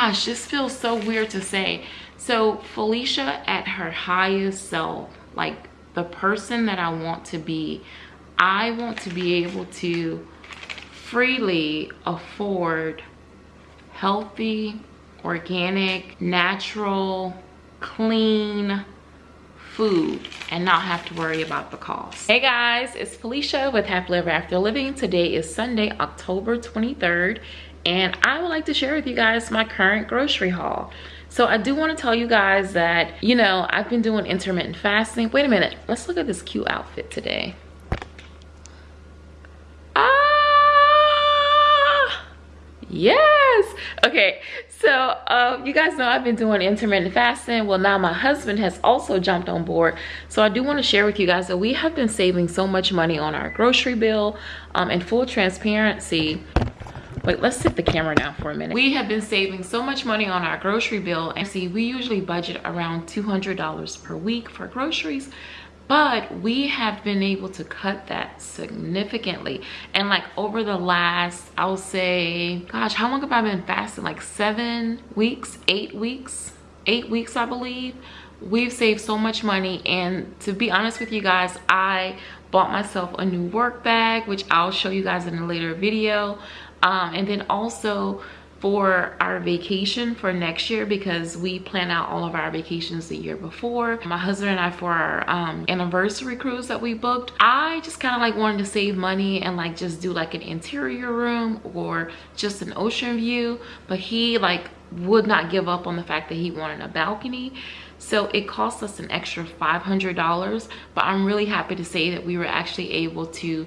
gosh this feels so weird to say so felicia at her highest self like the person that i want to be i want to be able to freely afford healthy organic natural clean food and not have to worry about the cost. Hey guys, it's Felicia with Happily Ever After Living. Today is Sunday, October 23rd, and I would like to share with you guys my current grocery haul. So I do want to tell you guys that, you know, I've been doing intermittent fasting. Wait a minute, let's look at this cute outfit today. Ah, yes. Okay, so um, you guys know I've been doing intermittent fasting. Well, now my husband has also jumped on board. So I do want to share with you guys that we have been saving so much money on our grocery bill. Um, in full transparency, Wait, let's set the camera down for a minute. We have been saving so much money on our grocery bill. And see, we usually budget around $200 per week for groceries but we have been able to cut that significantly. And like over the last i'll say gosh how long have i been fasting? Like seven weeks? Eight weeks? Eight weeks i believe. We've saved so much money and to be honest with you guys i bought myself a new work bag which i'll show you guys in a later video um, and then also for our vacation for next year because we plan out all of our vacations the year before. My husband and i for our um, anniversary cruise that we booked. I just kind of like wanted to save money and like just do like an interior room or just an ocean view but he like would not give up on the fact that he wanted a balcony. So it cost us an extra $500 but i'm really happy to say that we were actually able to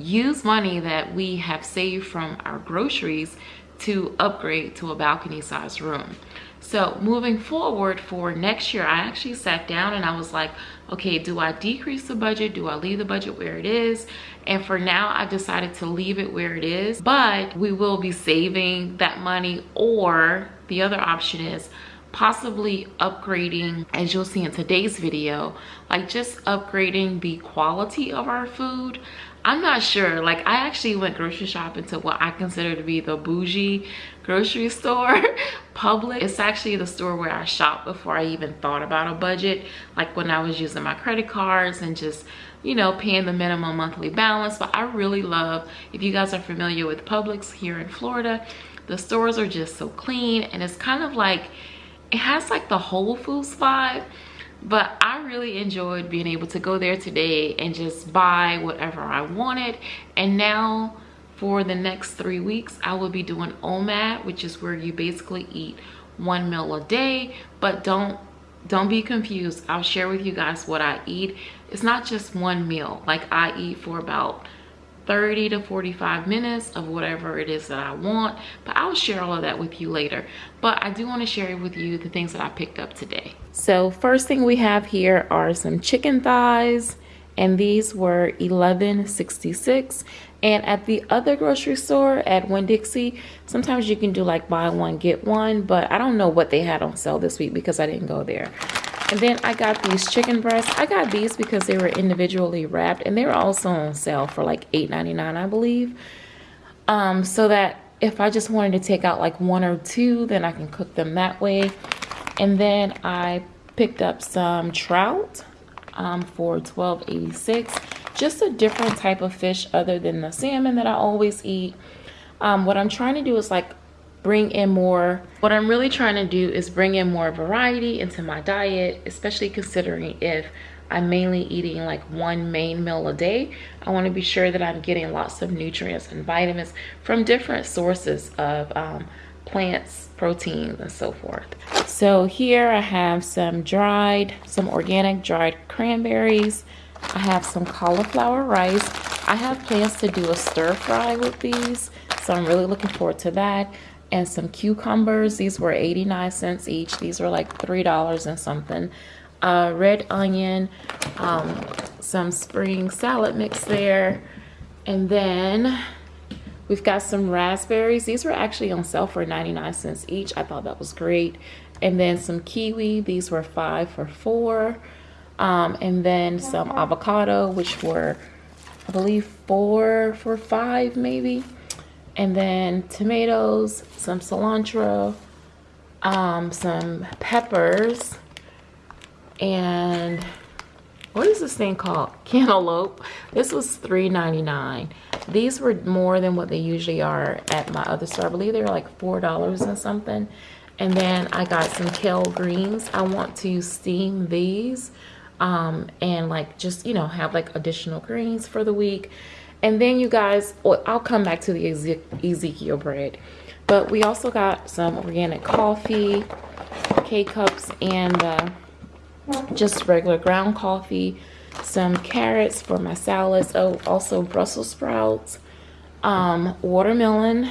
use money that we have saved from our groceries to upgrade to a balcony size room. So moving forward for next year i actually sat down and i was like okay do i decrease the budget? Do i leave the budget where it is? And for now I've decided to leave it where it is but we will be saving that money. Or the other option is possibly upgrading as you'll see in today's video like just upgrading the quality of our food i'm not sure. Like i actually went grocery shopping to what i consider to be the bougie grocery store Publix it's actually the store where i shop before i even thought about a budget. Like when i was using my credit cards and just you know paying the minimum monthly balance. But i really love if you guys are familiar with publix here in florida the stores are just so clean. And it's kind of like it has like the whole foods vibe but i really enjoyed being able to go there today and just buy whatever i wanted. And now for the next three weeks i will be doing omad which is where you basically eat one meal a day. But don't don't be confused. I'll share with you guys what i eat. It's not just one meal. Like i eat for about 30 to 45 minutes of whatever it is that I want. But I'll share all of that with you later. But I do want to share with you the things that I picked up today. So first thing we have here are some chicken thighs. And these were 11.66 and at the other grocery store at Winn-Dixie, sometimes you can do like buy one, get one. But I don't know what they had on sale this week because I didn't go there. And then I got these chicken breasts. I got these because they were individually wrapped and they were also on sale for like $8.99, I believe. Um, so that if I just wanted to take out like one or two, then I can cook them that way. And then I picked up some trout um, for $12.86. Just a different type of fish other than the salmon that I always eat. Um, what I'm trying to do is like bring in more. What i'm really trying to do is bring in more variety into my diet especially considering if i'm mainly eating like one main meal a day. I want to be sure that i'm getting lots of nutrients and vitamins from different sources of um, plants proteins and so forth. So here i have some dried some organic dried cranberries. I have some cauliflower rice. I have plans to do a stir fry with these so i'm really looking forward to that and some cucumbers. These were 89 cents each. These were like $3 and something. Uh, red onion, um, some spring salad mix there. And then we've got some raspberries. These were actually on sale for 99 cents each. I thought that was great. And then some kiwi. These were five for four. Um, and then some avocado, which were, I believe, four for five maybe and then tomatoes, some cilantro, um, some peppers, and what is this thing called? Cantaloupe. This was $3.99. These were more than what they usually are at my other store. I believe they were like $4 and something. And then I got some kale greens. I want to steam these um, and like just, you know, have like additional greens for the week. And then you guys, well, I'll come back to the Ezekiel bread. But we also got some organic coffee, K-cups, and uh, just regular ground coffee, some carrots for my salads, oh, also Brussels sprouts, um, watermelon.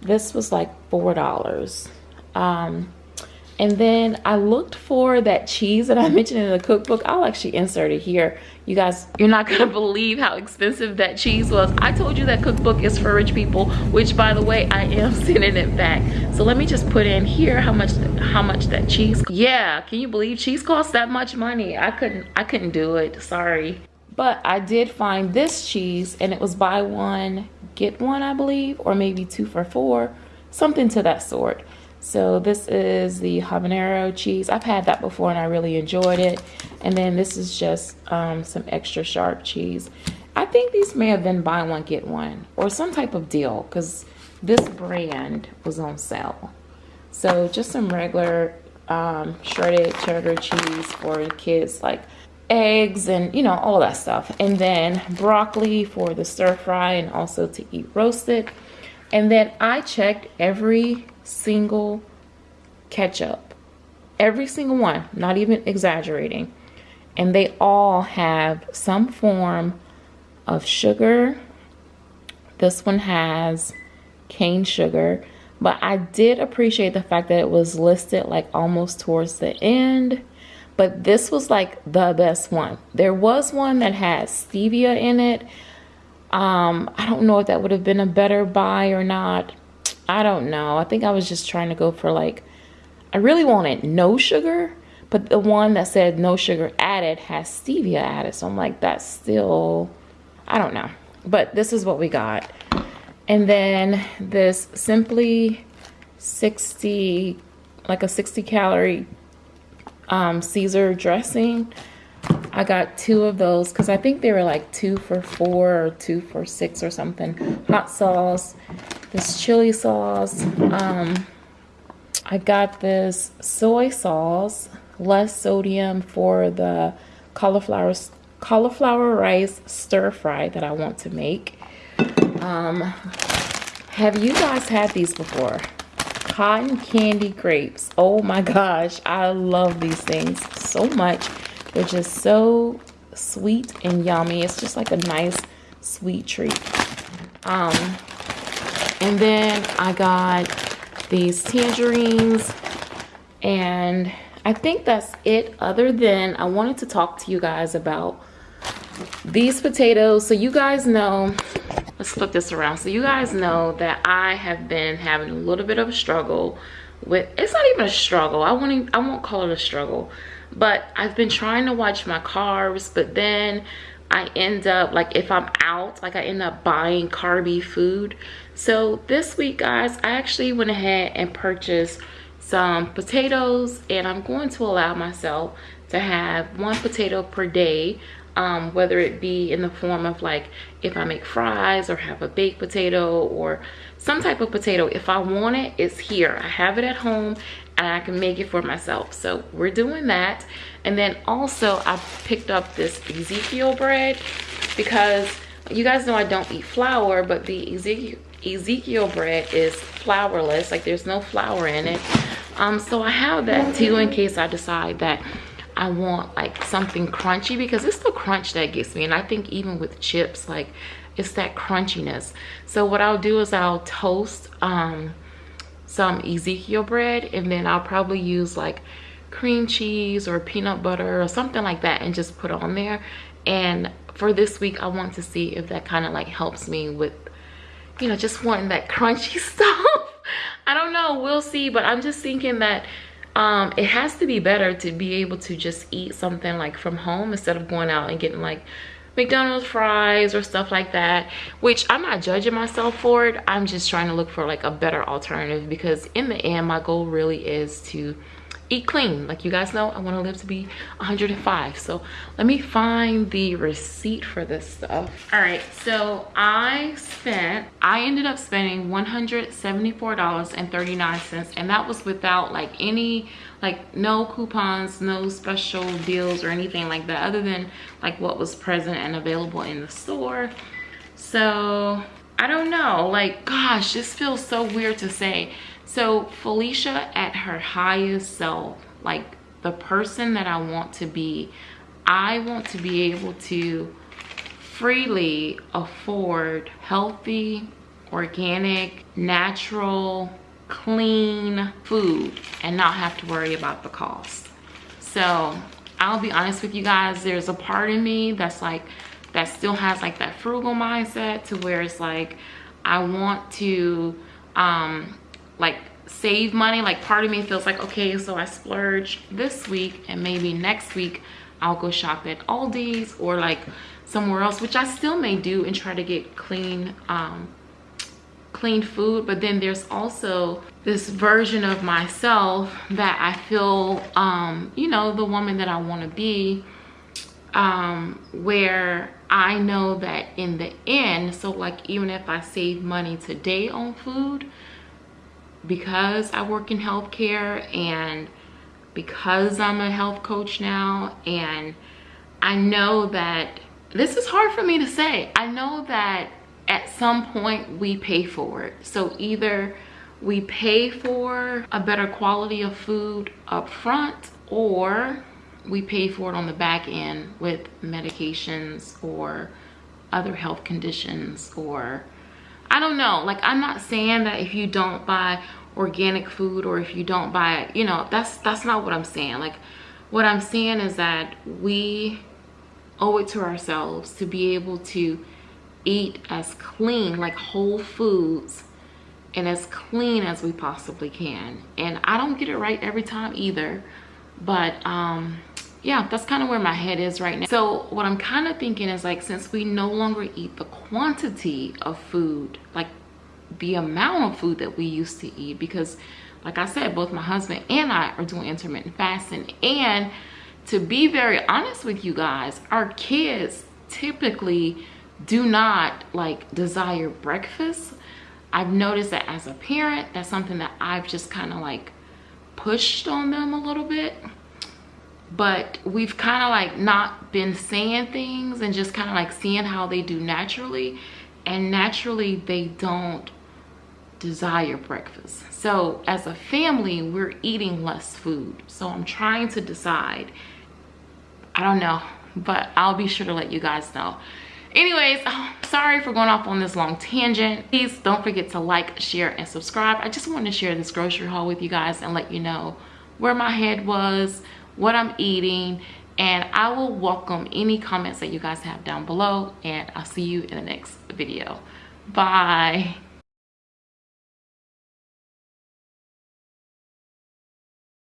This was like $4. Um, and then I looked for that cheese that I mentioned in the cookbook. I'll actually insert it here. You guys, you're not gonna believe how expensive that cheese was. I told you that cookbook is for rich people, which by the way, I am sending it back. So let me just put in here how much how much that cheese. Yeah, can you believe cheese costs that much money? I couldn't I couldn't do it, sorry. But I did find this cheese and it was buy one, get one, I believe, or maybe two for four, something to that sort. So this is the habanero cheese. I've had that before and I really enjoyed it. And then this is just um, some extra sharp cheese. I think these may have been buy one, get one or some type of deal because this brand was on sale. So just some regular um, shredded cheddar cheese for kids like eggs and you know all that stuff and then broccoli for the stir fry and also to eat roasted and then I checked every single ketchup. Every single one, not even exaggerating. And they all have some form of sugar. This one has cane sugar. But I did appreciate the fact that it was listed like almost towards the end. But this was like the best one. There was one that had stevia in it. Um, I don't know if that would have been a better buy or not. I don't know. I think I was just trying to go for like, I really wanted no sugar, but the one that said no sugar added has stevia added. So I'm like, that's still, I don't know. But this is what we got. And then this Simply 60, like a 60 calorie um, Caesar dressing. I got two of those because I think they were like two for four or two for six or something. Hot sauce, this chili sauce. Um, I got this soy sauce, less sodium for the cauliflower cauliflower rice stir fry that I want to make. Um, have you guys had these before? Cotton candy grapes. Oh my gosh, I love these things so much. They're just so sweet and yummy. It's just like a nice sweet treat. Um, and then I got these tangerines and I think that's it other than I wanted to talk to you guys about these potatoes. So you guys know, let's flip this around. So you guys know that I have been having a little bit of a struggle with, it's not even a struggle. I won't, I won't call it a struggle but I've been trying to watch my carbs but then I end up like if I'm out like I end up buying carby food so this week guys I actually went ahead and purchased some potatoes and I'm going to allow myself to have one potato per day um, whether it be in the form of like if I make fries or have a baked potato or some type of potato if I want it it's here I have it at home and I can make it for myself. So we're doing that. And then also I picked up this Ezekiel bread because you guys know I don't eat flour, but the Ezekiel, Ezekiel bread is flourless. Like there's no flour in it. Um, so I have that too in case I decide that I want like something crunchy because it's the crunch that gets me. And I think even with chips, like it's that crunchiness. So what I'll do is I'll toast um, some Ezekiel bread and then I'll probably use like cream cheese or peanut butter or something like that and just put on there. And for this week, I want to see if that kind of like helps me with, you know, just wanting that crunchy stuff. I don't know, we'll see, but I'm just thinking that um, it has to be better to be able to just eat something like from home instead of going out and getting like McDonald's fries or stuff like that, which I'm not judging myself for it. I'm just trying to look for like a better alternative because in the end, my goal really is to eat clean. Like you guys know i want to live to be 105 so let me find the receipt for this stuff. All right so i spent i ended up spending 174 dollars and 39 cents and that was without like any like no coupons no special deals or anything like that other than like what was present and available in the store. So i don't know. Like gosh this feels so weird to say so Felicia at her highest self, like the person that I want to be, I want to be able to freely afford healthy, organic, natural, clean food and not have to worry about the cost. So I'll be honest with you guys, there's a part of me that's like, that still has like that frugal mindset to where it's like, I want to um, like save money. Like part of me feels like okay so i splurge this week and maybe next week i'll go shop at aldi's or like somewhere else which i still may do and try to get clean um clean food. But then there's also this version of myself that i feel um you know the woman that i want to be um where i know that in the end so like even if i save money today on food because I work in healthcare and because I'm a health coach now and I know that this is hard for me to say. I know that at some point we pay for it. So either we pay for a better quality of food up front or we pay for it on the back end with medications or other health conditions or I don't know. Like, I'm not saying that if you don't buy organic food or if you don't buy you know, that's that's not what I'm saying. Like, what I'm saying is that we owe it to ourselves to be able to eat as clean, like whole foods, and as clean as we possibly can. And I don't get it right every time either, but um, yeah that's kind of where my head is right now. So what i'm kind of thinking is like since we no longer eat the quantity of food like the amount of food that we used to eat because like i said both my husband and i are doing intermittent fasting. And to be very honest with you guys our kids typically do not like desire breakfast. I've noticed that as a parent that's something that i've just kind of like pushed on them a little bit but we've kind of like not been saying things and just kind of like seeing how they do naturally. And naturally they don't desire breakfast. So as a family we're eating less food. So i'm trying to decide. I don't know but i'll be sure to let you guys know. Anyways oh, sorry for going off on this long tangent. Please don't forget to like share and subscribe. I just wanted to share this grocery haul with you guys and let you know where my head was what I'm eating, and I will welcome any comments that you guys have down below, and I'll see you in the next video. Bye.